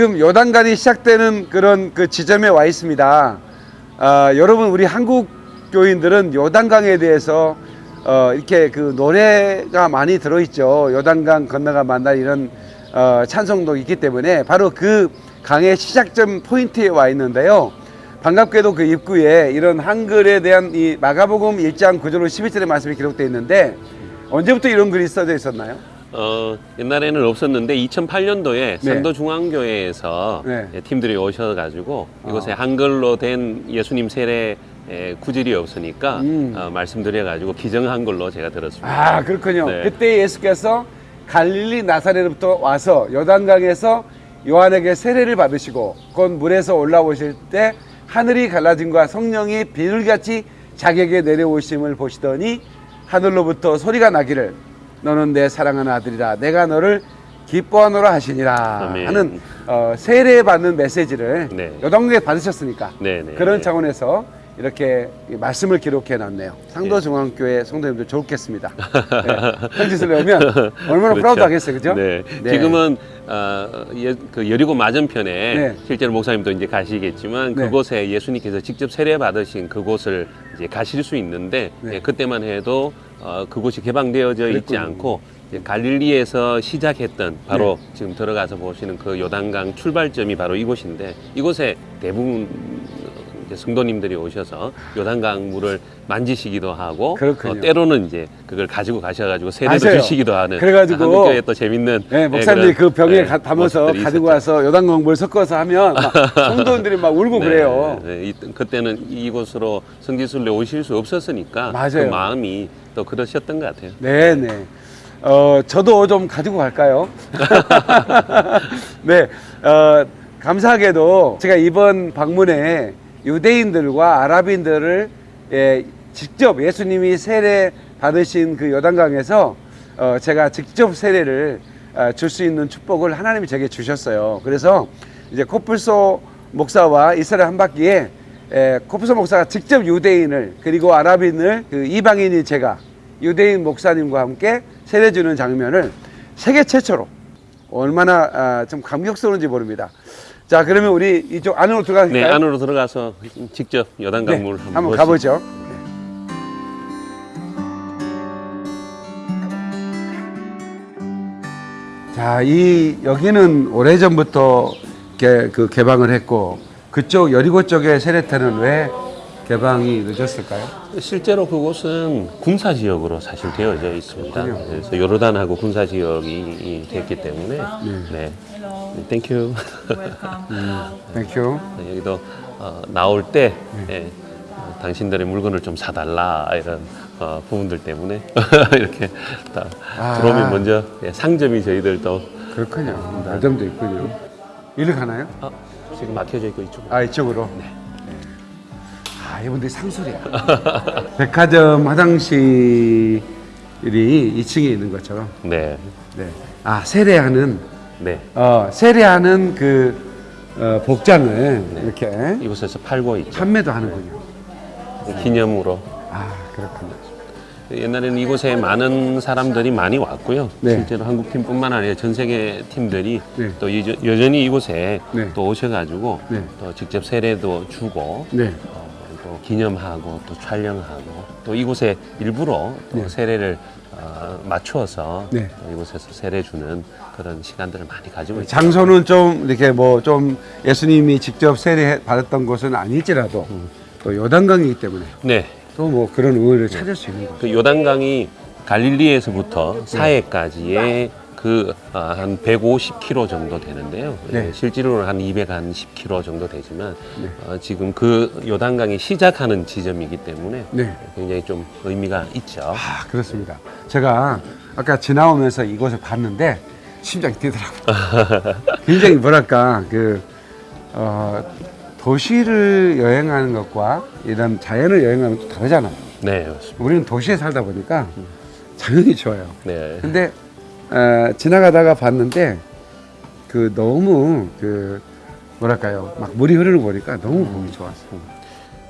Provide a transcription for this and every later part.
지금 요단간이 시작되는 그런 그 지점에 와 있습니다. 아, 여러분 우리 한국 교인들은 요단강에 대해서 어, 이렇게 그 노래가 많이 들어있죠. 요단강 건너가 만날 이런 어, 찬송도 있기 때문에 바로 그 강의 시작점 포인트에 와 있는데요. 반갑게도 그 입구에 이런 한글에 대한 이 마가복음 1장 9절로 11절의 말씀이 기록되어 있는데 언제부터 이런 글이 써져 있었나요? 어, 옛날에는 없었는데 2008년도에 네. 상도중앙교회에서 네. 예, 팀들이 오셔가지고 이곳에 아. 한글로 된 예수님 세례 에, 구절이 없으니까 음. 어, 말씀드려가지고 기정한 걸로 제가 들었습니다. 아 그렇군요. 네. 그때 예수께서 갈릴리 나사렛부터 와서 요단강에서 요한에게 세례를 받으시고 곧 물에서 올라오실 때 하늘이 갈라짐과 성령이 비둘기같이 자기에게 내려오심을 보시더니 하늘로부터 소리가 나기를 너는 내 사랑하는 아들이라 내가 너를 기뻐하노라 하시니라 아멘. 하는 어, 세례 받는 메시지를 네. 요단강에 받으셨으니까 네, 네, 그런 네. 차원에서 이렇게 이 말씀을 기록해 놨네요. 상도 중앙교회 성도님들 좋겠습니다. 네. 편지를 내면 얼마나 그렇죠. proud 하겠어요, 그죠? 네. 네. 지금은 어, 예, 그 여리고 맞은편에 네. 실제로 목사님도 이제 가시겠지만 네. 그곳에 예수님께서 직접 세례 받으신 그곳을 이제 가실 수 있는데 네. 예, 그때만 해도 어, 그곳이 개방되어져 있지 그랬군요. 않고 이제 갈릴리에서 시작했던 바로 네. 지금 들어가서 보시는 그 요단강 출발점이 바로 이곳인데 이곳에 대부분 이제 성도님들이 오셔서 요단강 물을 만지시기도 하고. 어, 때로는 이제 그걸 가지고 가셔가지고 세례도 맞아요. 주시기도 하는 그래가지고 한국 교회 또 재밌는 네, 예, 목사님들이 그 병에 예, 가- 담아서 가지고 있었죠. 와서 요단강 물 섞어서 하면 막 성도님들이 막 울고 네, 그래요. 네, 이- 그때는 이곳으로 성지순례 오실 수 없었으니까 맞아요. 그 마음이 또 그러셨던 것 같아요. 네, 네. 어, 저도 좀 가지고 갈까요? 네, 어, 감사하게도 제가 이번 방문에 유대인들과 아랍인들을 예, 직접 예수님이 세례 받으신 그 요단강에서 어, 제가 직접 세례를 어, 줄수 있는 축복을 하나님이 제게 주셨어요. 그래서 이제 코뿔소 목사와 이스라엘 한 바퀴에 에, 코뿔소 목사가 직접 유대인을 그리고 아랍인을 그 이방인이 제가 유대인 목사님과 함께 세례 주는 장면을 세계 최초로 얼마나 아, 좀 감격스러운지 모릅니다. 자, 그러면 우리 이쪽 안으로 들어갈까요? 네, 안으로 들어가서 직접 네, 요단강물 한번, 한번 보시- 가보죠. 자, 이 여기는 오래전부터 개, 그 개방을 했고 그쪽 여리고 쪽의 세례터는 왜 개방이 늦었을까요? 실제로 그곳은 군사 지역으로 사실 되어져 있습니다. 그래서 요르단하고 군사 지역이 됐기 때문에 네. Thank you. Thank you. 여기도 어, 나올 때 예, 어, 당신들의 물건을 좀 사달라 이런 어, 부분들 때문에 이렇게 다 아. 들어오면 먼저 예, 상점이 저희들도 그렇군요. 매점도 있군요. 이리 가나요? 어, 지금 막혀져 있고 이쪽. 아 이쪽으로. 네. 아 이분들이 상술이야. 백화점 화장실이 2층에 있는 것처럼. 네, 네. 아 세례하는 네. 어 세례하는 그 어, 복장을 이렇게 이곳에서 팔고 있죠. 판매도 하는군요. 기념으로. 아 그렇군요. 옛날에는 이곳에 많은 사람들이 많이 왔고요. 네. 실제로 한국 팀뿐만 아니라 전 세계 팀들이 네. 또 여전- 여전히 이곳에 네. 또 오셔가지고 네. 또 직접 세례도 주고 네. 어, 또 기념하고 또 촬영하고 또 이곳에 일부러 또 네. 세례를 어, 맞추어서 네. 또 이곳에서 세례 주는 그런 시간들을 많이 가지고 있죠. 장소는 좀 이렇게 뭐 좀 예수님이 직접 세례 받았던 곳은 아닐지라도 또 요단강이기 때문에 네, 또 뭐 그런 의의를 찾을 수 있는 거죠. 그 요단강이 갈릴리에서부터 사해까지의 그 한 150km 정도 되는데요. 네. 예, 실제로는 한 210km 정도 되지만 네. 어, 지금 그 요단강이 시작하는 지점이기 때문에 네. 굉장히 좀 의미가 있죠. 아 그렇습니다. 제가 아까 지나오면서 이곳을 봤는데 심장이 뛰더라고요. 굉장히 뭐랄까 그 어, 도시를 여행하는 것과 이런 자연을 여행하는 것 다르잖아요. 네, 맞습니다. 우리는 도시에 살다 보니까 자연이 좋아요. 네. 근데 어, 지나가다가 봤는데 그 너무 그 뭐랄까요 막 물이 흐르는 거 보니까 너무 보기 좋았어요.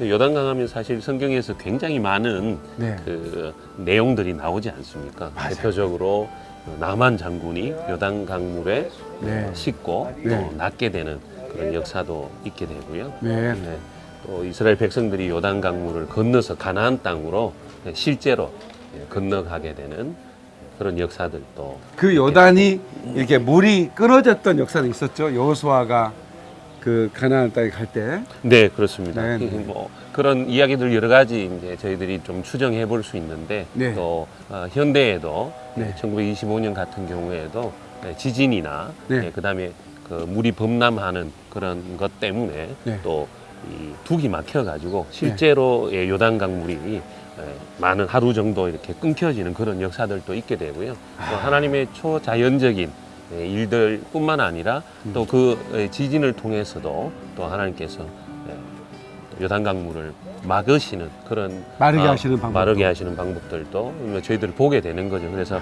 요단강 하면 사실 성경에서 굉장히 많은 네. 그 내용들이 나오지 않습니까? 맞아요. 대표적으로 나만 장군이 요단 강물에 네. 씻고 네. 또 낫게 되는 그런 역사도 있게 되고요. 네. 네. 또 이스라엘 백성들이 요단 강물을 건너서 가나안 땅으로 실제로 예, 건너가게 되는 그런 역사들도 그 요단이 이렇게 물이 끊어졌던 역사도 있었죠. 여호수아가 그 가나안 땅에 갈 때. 네 그렇습니다. 네, 네. 뭐 그런 이야기들 여러 가지 이제 저희들이 좀 추정해 볼 수 있는데 네. 또 어, 현대에도 네. 1925년 같은 경우에도 네, 지진이나 네. 그다음에 그 물이 범람하는 그런 것 때문에 네. 또이 둑이 막혀 가지고 실제로의 요단 강 물이 예, 많은 하루 정도 이렇게 끊겨지는 그런 역사들도 있게 되고요. 또 아. 하나님의 초자연적인 예, 일들 뿐만 아니라 음. 또그 지진을 통해서도 또 하나님께서 예, 또 요단강 물을 막으시는 그런 마르게 아, 하시는 방법. 마르게 하시는 방법들도 뭐 저희들 보게 되는 거죠. 그래서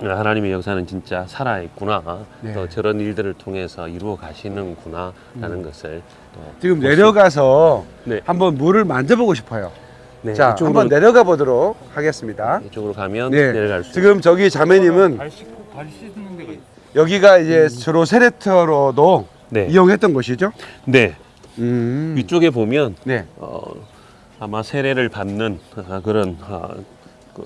하나님의 역사는 진짜 살아 있구나. 네. 또 저런 일들을 통해서 이루어 가시는구나라는 것을 또 음. 지금 볼수 내려가서 네. 한번 물을 만져보고 싶어요. 네, 자, 이쪽으로, 한번 내려가 보도록 하겠습니다. 이쪽으로 가면 네. 내려갈 수 지금 저기 자매님은 발 씻고 발 씻는 데가 있어. 여기가 이제 주로 세레터로도 네. 이용했던 곳이죠. 네. 음. 위쪽에 보면 네. 어, 아마 세례를 받는 아, 그런 아, 그, 어,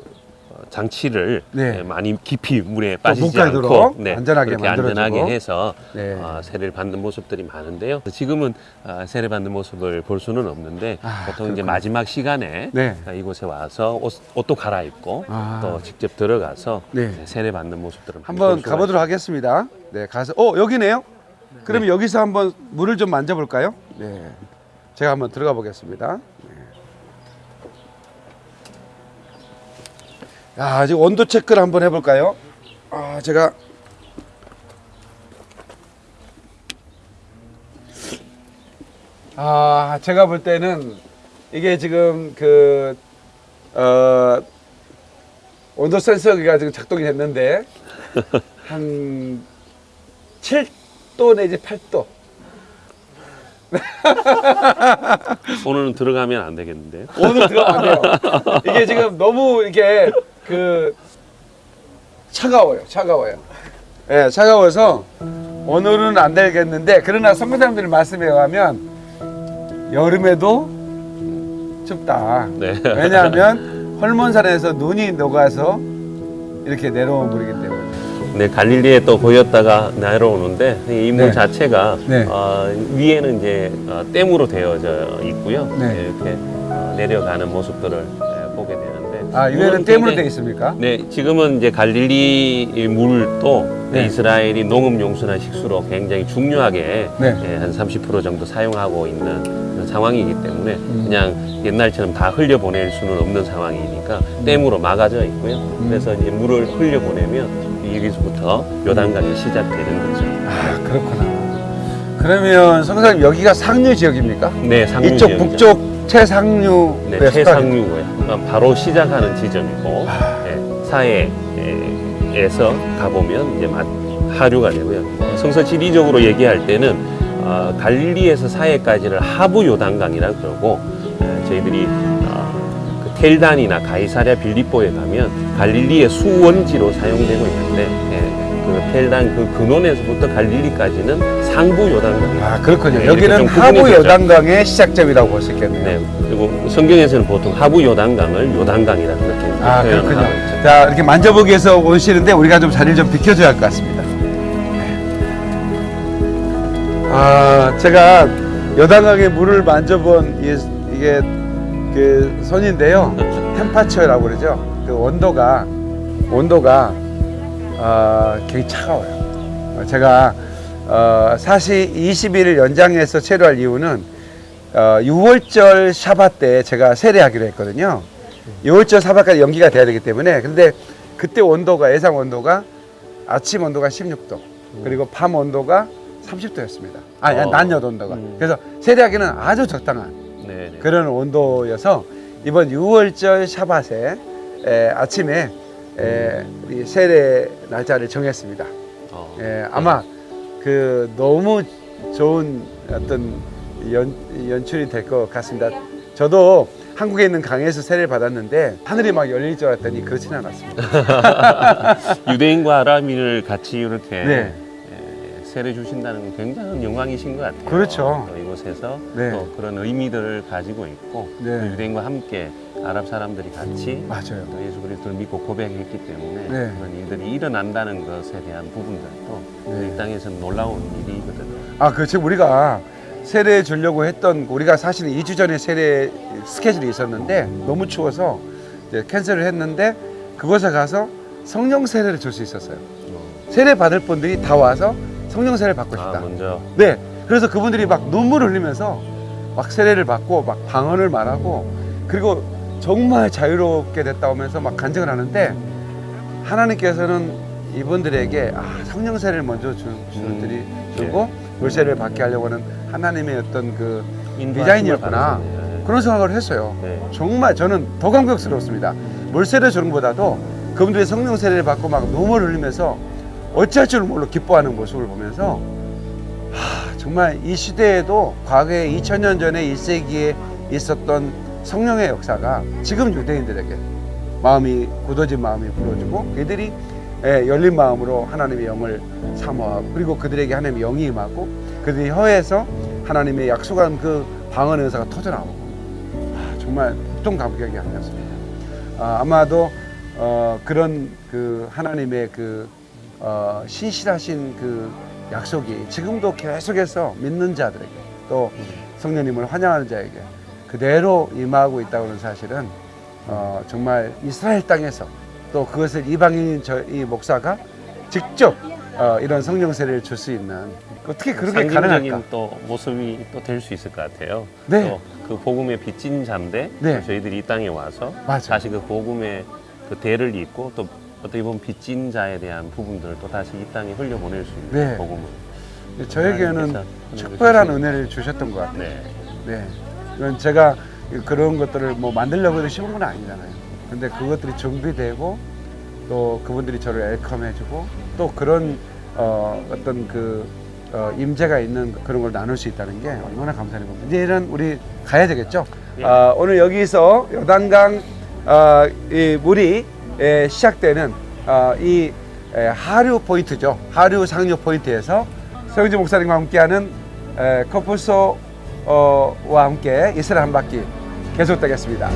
장치를 네. 예, 많이 깊이 물에 빠지지 않고 네, 안전하게 그렇게. 안전하게 해서 네. 아, 세례를 받는 모습들이 많은데요. 지금은 아, 세례 받는 모습을 볼 수는 없는데 아, 보통 이제 그렇군요. 마지막 시간에 네. 아, 이곳에 와서 옷, 옷도 갈아입고 아. 또 직접 들어가서 네. 네, 세례 받는 모습들을 한번 가보도록 하겠습니다. 네, 가서 어 여기네요. 그러면 여기서 한번 물을 좀 만져볼까요? 네, 제가 한번 들어가 보겠습니다. 야, 지금 온도 체크를 한번 해볼까요? 아, 제가 아, 제가 볼 때는 이게 지금 그 어. 온도 센서기가 지금 작동이 됐는데 한 7도 내지 8도. 오늘은 들어가면 안 되겠는데요. 오늘 들어가면 안 돼요. 이게 지금 너무 이게 그 차가워요. 차가워요. 예, 차가워서 오늘은 안 되겠는데 그러나 선교사님들 말씀에 의하면 여름에도 춥다. 네. 왜냐하면 헐몬산에서 눈이 녹아서 이렇게 내려온 물이기 때문에. 네, 갈릴리에 또 보였다가 내려오는데 이물 네. 자체가 네. 어, 위에는 이제 어, 댐으로 되어져 있고요. 네. 이렇게 어, 내려가는 모습들을 네, 아, 이거는 물은 댐으로 굉장히- 되어 있습니까? 네, 지금은 이제 갈릴리 물도 네. 이스라엘이 농업 용수나 식수로 굉장히 중요하게 네. 예, 한30% 정도 사용하고 있는 상황이기 때문에 음. 그냥 옛날처럼 다 흘려 보낼 수는 없는 상황이니까 댐으로 막아져 있고요. 음. 그래서 이제 물을 흘려 보내면 여기서부터 요단강이 시작되는 거죠. 아, 그렇구나. 그러면 성사님 여기가 상류 지역입니까? 네, 상류 이쪽 지역이죠. 북쪽 최상류 네, 최상류고요. 바로 시작하는 지점이고 아. 네, 사해에서 가보면 이제 마- 하류가 되고요. 성서 지리적으로 얘기할 때는 어, 갈릴리에서 사해까지를 하부 요단강이라 그러고 에, 저희들이 어, 그 텔단이나 가이사랴 빌립보에 가면 갈릴리의 수원지로 사용되고 있는데 예, 그 텔단 그 근원에서부터 갈릴리까지는 상부 요단강이에요. 아 그렇군요. 네, 여기는 하부. 요단강의 시작점이라고 볼 수 있겠네요. 네, 그리고 성경에서는 보통 하부 요단강을 요단강이라 그렇게 아 그렇군요. 자 이렇게 만져보기 위해서 오시는데 우리가 좀 자리를 좀 비켜줘야 할 것 같습니다. 아 제가 요단강의 물을 만져본 이, 이게 그 손인데요. 템파처라고 그러죠. 그 온도가 온도가 어, 굉장히 차가워요. 어, 제가 어, 사실 20일 연장해서 체류할 이유는 어, 6월절 샤바 때 제가 세례하기로 했거든요. 6월절 샤바까지 연기가 돼야 되기 때문에 근데 그때 온도가 예상 온도가 아침 온도가 16도 그리고 밤 온도가 30도였습니다. 아니 어. 낮 온도가. 음. 그래서 세례하기는 아주 적당한 네, 네. 그런 온도여서 이번 6월절 샤바세 에, 아침에 에, 이 세례 날짜를 정했습니다. 어, 예, 아마 그 너무 좋은 어떤 연, 연출이 될 것 같습니다. 저도 한국에 있는 강에서 세례를 받았는데 하늘이 막 열릴 줄 알았더니 그렇지는 않았습니다. 유대인과 아람인을 같이 이렇게 네. 에, 세례 주신다는 건 굉장한 영광이신 것 같아요. 그렇죠. 또 이곳에서 네. 또 그런 의미들을 가지고 있고 네. 또 유대인과 함께 아랍 사람들이 같이 맞아요. 또 예수 그리스도를 믿고 고백했기 때문에 네. 그런 일들이 일어난다는 것에 대한 부분들도 네. 이 땅에서는 놀라운 일이거든요. 아, 그 지금 우리가 세례 주려고 했던 우리가 사실은 2주 전에 세례 스케줄이 있었는데 너무 추워서 이제 cancel을 했는데 그곳에 가서 성령 세례를 줄 수 있었어요. 세례 받을 분들이 다 와서 성령 세례를 받고 싶다. 아, 먼저 네. 그래서 그분들이 막 눈물을 흘리면서 막 세례를 받고 막 방언을 말하고 그리고 정말 자유롭게 됐다 오면서 막 간증을 하는데 하나님께서는 이분들에게 아, 성령 세례를 먼저 주, 주, 음, 드리, 주고 물세례를 받게 하려고 하는 하나님의 어떤 그 디자인이었구나. 그런 생각을 했어요. 네. 정말 저는 더 감격스럽습니다. 물세례 주는 것보다도 그분들이 성령 세례를 받고 막 눈물을 흘리면서 어찌할 줄 몰라 기뻐하는 모습을 보면서 하, 정말 이 시대에도 과거에 2000년 전에 1세기에 있었던 성령의 역사가 지금 유대인들에게 마음이 굳어진 마음이 불어주고 그들이 예, 열린 마음으로 하나님의 영을 사모하고 그리고 그들에게 하나님의 영이 임하고 그들이 혀에서 하나님의 약속한 그 방언 은사가 터져나오고 아, 정말 보통 감격이 아니었습니다. 아, 아마도 어, 그런 그 하나님의 그 어, 신실하신 그 약속이 지금도 계속해서 믿는 자들에게 또 성령님을 환영하는 자에게 그대로 임하고 있다는 사실은 어, 정말 이스라엘 땅에서 또 그것을 이방인 저, 이 목사가 직접 어, 이런 성령 세례를 줄 수 있는 어떻게 그렇게 가능할까? 또 모습이 또 될 수 있을 것 같아요. 네. 또그 복음의 빚진 자인데 네. 저희들이 이 땅에 와서 맞아요. 다시 그 복음의 그 대를 잇고 또 어떻게 보면 빚진 자에 대한 부분들을 또 다시 이 땅에 흘려보낼 수 있는 네. 복음을 저에게는 특별한. 은혜를 주셨던 것 같아요. 네. 네. 제가 그런 것들을 뭐 만들려고 해도 쉬운 건 아니잖아요. 근데 그것들이 준비되고 또 그분들이 저를 웰컴해주고 또 그런 어, 어떤 그 어, 임재가 있는 그런 걸 나눌 수 있다는 게 얼마나 감사한 겁니다. 이제는 우리 가야 되겠죠. 예. 아, 오늘 여기서 요단강 어, 이 물이 에, 시작되는 어, 이 에, 하류 포인트죠. 하류 상류 포인트에서 서영지 목사님과 함께하는 에, 커플소 와 함께 이스라엘 한 바퀴 계속되겠습니다.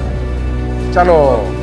샬롬.